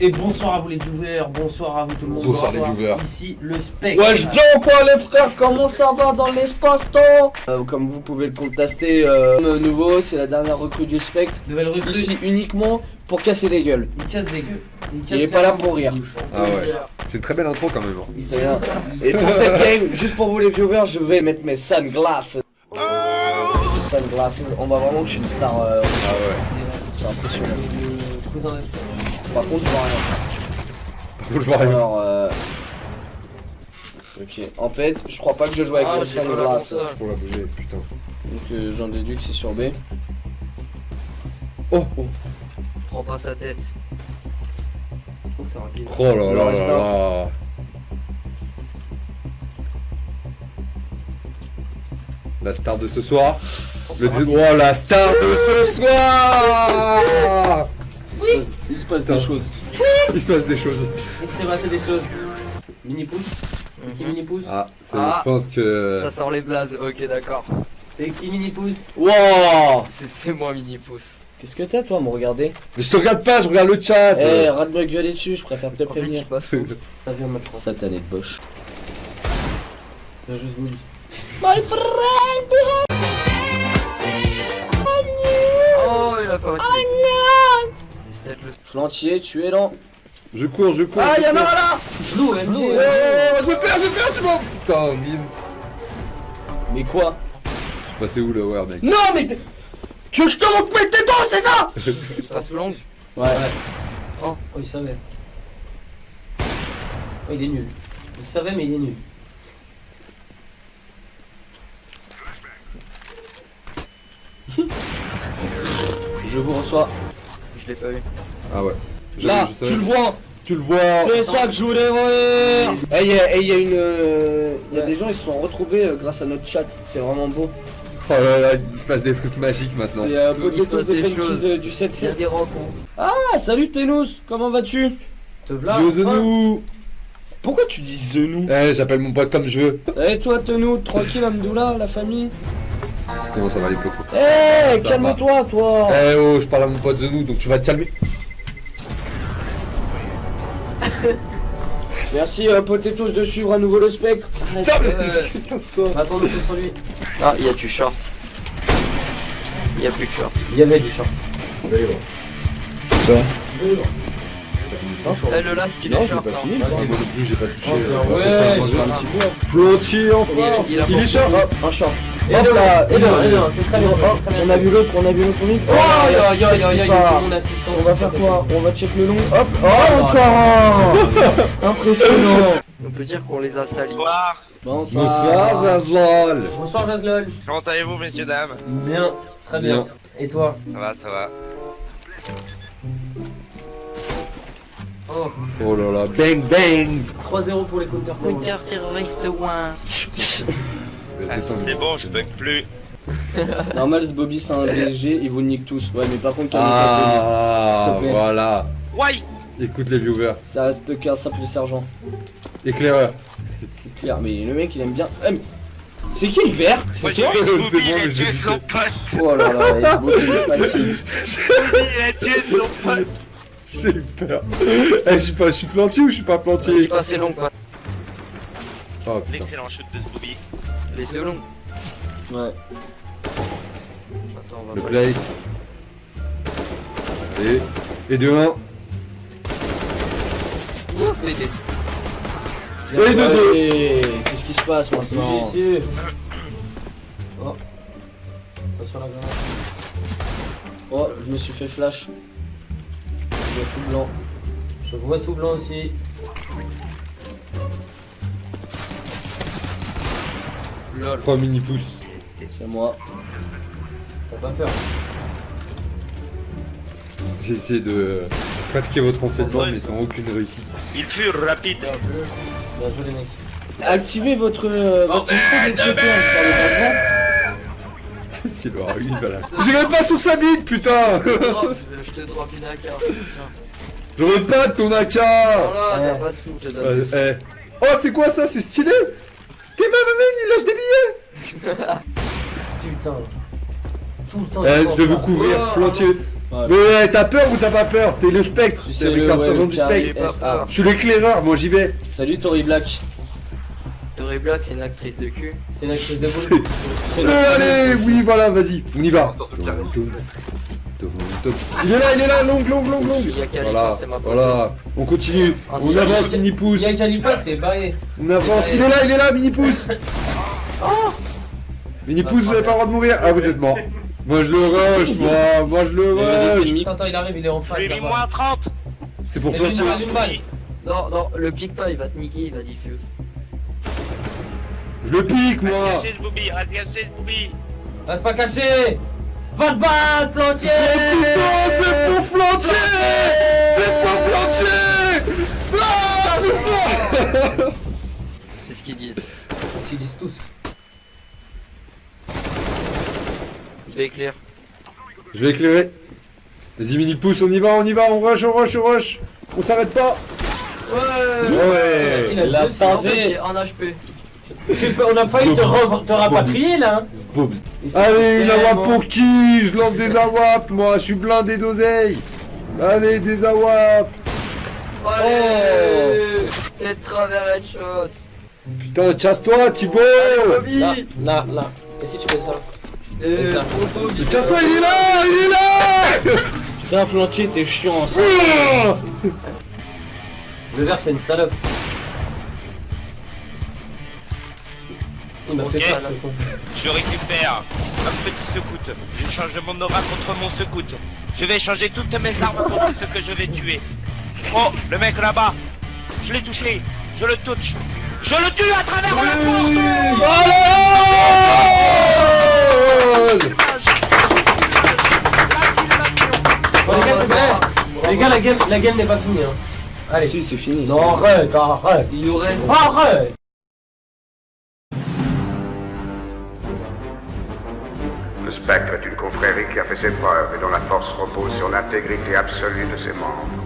Et bonsoir à vous les viewers, bonsoir à vous tout le monde. Bonsoir les viewers. Ici le spectre. Wesh bien quoi les frères, comment ça va dans l'espace-temps Euh, Comme vous pouvez le constater, euh, le nouveau, c'est la dernière recrue du spectre. Nouvelle recrue. Ici uniquement pour casser les gueules. Il casse des gueules. Il, est pas là pour rire. Ah ouais. C'est une très belle intro quand même. hein. Et pour cette game, juste pour vous les viewers, je vais mettre mes sunglasses. Sunglasses, on va vraiment que je suis une star. euh, Ah ouais. c'est impressionnant. Le. Par contre, je vois rien. Je vois rien. Alors, euh... Ok, en fait, je crois pas que je joue avec Ah, la sunglasses. console. Pour la bouger, putain. Donc euh, j'en déduis que c'est sur B. Oh Prends pas sa tête. Oh, c'est rapide. Oh là là là là. La star de ce soir. Le dis- Oh la star de ce soir se passe des choses. Il se passe des choses. Il s'est passé des choses. Mini pouce. C'est qui mini pouce Ah, c'est- Ah. je pense que. Ça sort les blazes, ok d'accord. C'est qui mini pouce Wow C'est moi mini pouce. Qu'est-ce que t'as toi à me regarder Mais je te regarde pas, je regarde le chat. Eh, rate de me gueuler dessus, je préfère te En fait, il prévenir. passe Ça vient de match, je crois. Satané de Bosch. La juste boobs. My friend Oh, il a pas Flantier, tu es lent. Je cours, je cours. Ah, je y'en a un là Flou, MG. Oh, je perds, je perds, tu m'en. Putain, mine. Mais quoi Bah, c'est où le war, mec Non, mais t'es- Tu veux que je te montre mes tétons, c'est ça passe longue. Ouais. Oh, oh, il savait. Oh, il est nul. Il savait, mais il est nul. Je vous reçois. Je l'ai pas eu. Ah ouais. Là, je tu le vois Tu le vois. C'est ça que je voulais voir Eh, il y a, eh, il y a une... euh, Il y a des gens, ils se sont retrouvés euh, grâce à notre chat. C'est vraiment beau. Oh là là, il se passe des trucs magiques maintenant. C'est euh, Potato euh, du Il y a 7-7. des rencontres. Ah, salut Tenous, comment vas-tu? Te v'là. Yo. Zenou Pourquoi tu dis The nous Eh, j'appelle mon pote comme je veux. Eh toi Tenou, tranquille Amdoula, la famille? Comment ça va les potos Eh, calme-toi toi Eh oh, je parle à mon pote Zenou, donc tu vas te calmer. Merci euh, Potatoes de suivre à nouveau le spectre. Putain, mais casse-toi. Attends, le lui. Ah, il y a du short. Il y a plus de short. Il y avait du short. Ça Eh, le last, il Non, est je l'ai short. pas non. fini. Moi non plus, j'ai pas touché. Oh, euh, ouais, euh, j'ai euh, un petit peu. Flantier enfin Il est short Hop, un short. Et Hop là, et deux. et deux, c'est très bien. Hop, c'est très bien on a vu l'autre, on a vu l'autre unique. Oh, c'est mon assistant. On va faire quoi On va check le long. Hop, oh encore un Impressionnant On peut dire qu'on les a salis. Bonsoir, Bonsoir. Bonsoir, Zazlol Bonsoir, Jaslol. comment allez-vous messieurs dames? Bien, très bien. Et toi? Ça va, ça va. Oh, Oh là là, bang bang 3-0 pour les counter terroriste ouin. Ah, c'est bon, je bug plus. Normal, ce Bobby c'est un BSG, ils vous niquent tous. Ouais, mais par contre, calme-toi, Ah, plaît. voilà Ouais Écoute les viewers. Ça reste qu'un simple sergent. Éclaireur. C'est clair, mais le mec il aime bien. Eh, mais C'est qui le vert? C'est vu C'est bon, il a tué son pote Oh là là, il fatigue. Scooby, il a tué son pote J'ai eu peur. Eh, je suis pas, je suis plantier ou je suis pas plantier? Passez long, quoi. Oh. L'excellent shoot de Scooby. Les deux longs. Ouais. Attends, on va Le pas plate. Et. Et de 1. les deux. Et de deux. Allez, Qu'est-ce qui se passe maintenant Ici. Oh. Attention la grenade. Oh, je me suis fait flash. Y a tout blanc. Je vois tout blanc aussi. Lol. 3 mini pouces. C'est moi. T'as pas peur. J'ai essayé de pratiquer votre enseignement, mais sans aucune réussite. Il fut rapide. Bien joué. Bien joué les mecs. Activez votre, euh, votre micro de par enfants. Qu'est-ce qu'il aura eu, voilà. J'ai même pas sur sa bite, putain Je te drop- je une AK. Tiens. J'aurais pas de ton AK Voilà, Ouais. t'as pas de sous, je te donne. Euh, eh. Oh, c'est quoi ça C'est stylé T'es il lâche des billets Putain. Tout le temps. Eh, je vais vous couvrir, flantier. Ouais. Mais t'as peur ou t'as pas peur? T'es le spectre, sais, le ouais, du spectre. Je suis l'éclaireur, moi j'y vais. Salut Tori Black. Tori Black, c'est une actrice de cul. C'est une actrice de boule. Euh, allez, oui, voilà, vas-y, on y va. Il est là, il est là, long, long, long, long. Il y a Khalifa, Voilà, voilà, on continue, Ah, on avance, il y a- mini pouce, Il y a Khalifa, c'est barré. on avance, il est là, il est là, mini pouce. Mini pouce, vous avez pas le droit de mourir. Ah, vous êtes mort. Moi je le rush, moi, moi je le Il rush. Attends, attends, il arrive, il est en face. Mis là-bas. moins 30 C'est pour faire lui, il ça. rate une balle. Non, non, le pique pas, il va te niquer, il va diffuse. Je le pique, moi. ce booby, ce booby Reste pas caché. Va te battre, plantier. Putain, c'est pour flancher C'est pour flancher Ah putain C'est ce qu'ils disent. Ils disent tous. Je vais éclair. Je vais éclairer. Vas-y, mini pouce, on y va, on y va, on rush, on rush, on rush. On s'arrête pas. Ouais Ouais. Il a La juste- En HP. On a failli te, re- te rapatrier là. hein. Allez, une tellement- pour qui Je lance des awap, moi, je suis blindé d'oseille. Allez, des awap. Allez Tête travers headshot Putain, chasse-toi, Thibaut Là, là, là. Et si tu fais ça Et Et ça. oh. Chasse-toi, il est là Il est là Putain, Flantier, t'es chiant ça. Ah Le verre, c'est une salope. Il m'a fait ce. Je récupère un petit secoute. Je change mon aura contre mon secoute. Je vais changer toutes mes armes contre ceux que je vais tuer. Oh, le mec là-bas. Je l'ai touché. Je le touche. Je le tue à travers la porte. Bon, les gars, c'est vrai. Les gars, la game, la game n'est pas finie. Hein. Allez. Si, c'est fini. Non, arrête, arrête. Il nous reste Arrête. Spectre est une confrérie qui a fait ses preuves et dont la force repose sur l'intégrité absolue de ses membres.